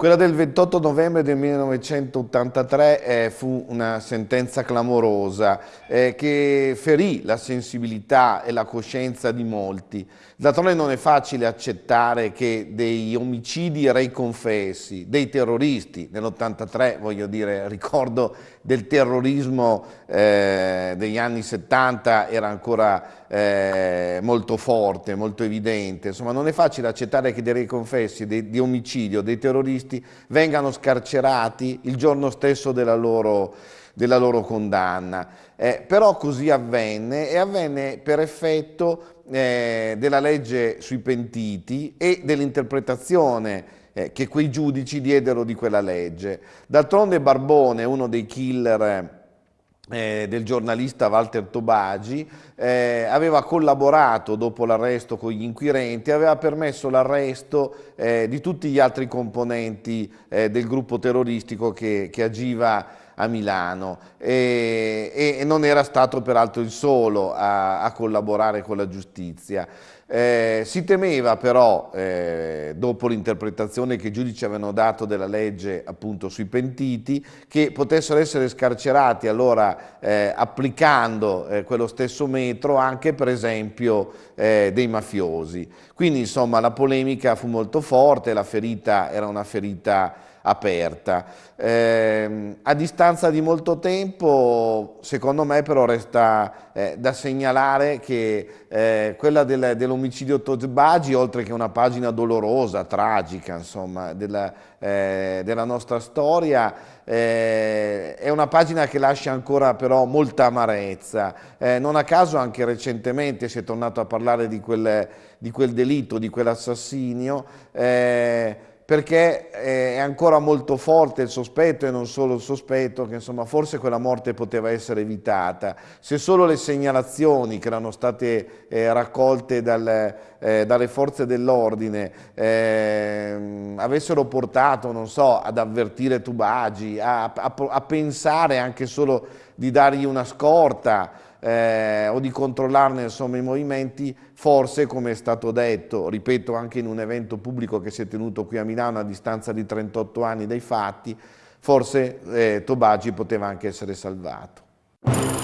Quella del 28 novembre del 1983 eh, fu una sentenza clamorosa eh, che ferì la sensibilità e la coscienza di molti. D'altronde non è facile accettare che dei omicidi rei confessi, dei terroristi, nell'83 voglio dire, ricordo del terrorismo eh, degli anni 70 era ancora eh, molto forte, molto evidente, insomma non è facile accettare che dei rei confessi, dei, di omicidio, dei terroristi giornalisti vengano scarcerati il giorno stesso della loro, della loro condanna. Eh, però così avvenne e avvenne per effetto eh, della legge sui pentiti e dell'interpretazione eh, che quei giudici diedero di quella legge. D'altronde Barbone, uno dei killer eh, del giornalista Walter Tobagi, eh, aveva collaborato dopo l'arresto con gli inquirenti, aveva permesso l'arresto eh, di tutti gli altri componenti eh, del gruppo terroristico che, che agiva a Milano e, e, non era stato peraltro il solo a, a collaborare con la giustizia. Eh, si temeva però, eh, dopo l'interpretazione che i giudici avevano dato della legge appunto sui pentiti, che potessero essere scarcerati allora eh, applicando eh, quello stesso metro anche per esempio eh, dei mafiosi. Quindi insomma la polemica fu molto forte, la ferita era una ferita aperta. Eh, a distanza di molto tempo, secondo me però resta eh, da segnalare che eh, quella del, dell'omicidio Tozbagi, oltre che una pagina dolorosa, tragica, insomma, della, eh, della nostra storia, eh, è una pagina che lascia ancora però molta amarezza. Eh, non a caso anche recentemente si è tornato a parlare di quel, di quel delitto, di quell'assassinio, perché eh, è ancora molto forte il sospetto e non solo il sospetto che insomma forse quella morte poteva essere evitata. Se solo le segnalazioni che erano state eh, raccolte dal, eh, dalle forze dell'ordine ehm, avessero portato, non so, ad avvertire Tubagi, a, a, a pensare anche solo di dargli una scorta, eh, o di controllarne insomma, i movimenti, forse come è stato detto, ripeto anche in un evento pubblico che si è tenuto qui a Milano a distanza di 38 anni dai fatti, forse eh, Tobagi poteva anche essere salvato.